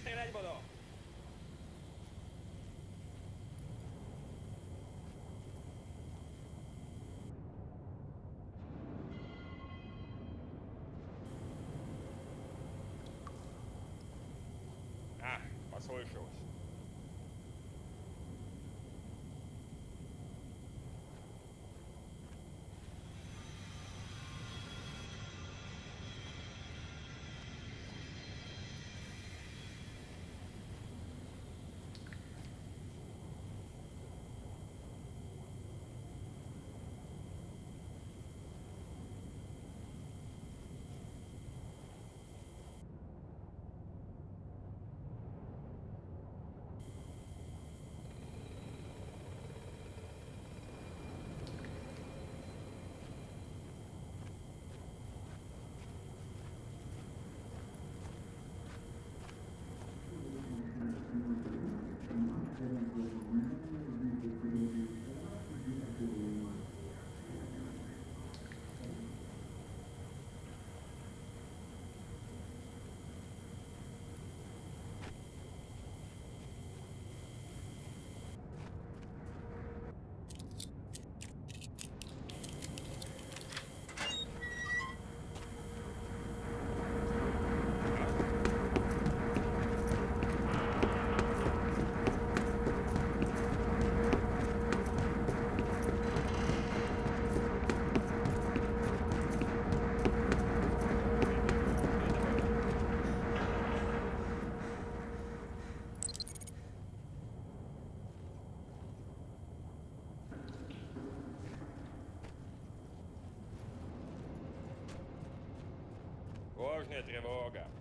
Integrare il modo. Ah, was soll ich los? droga.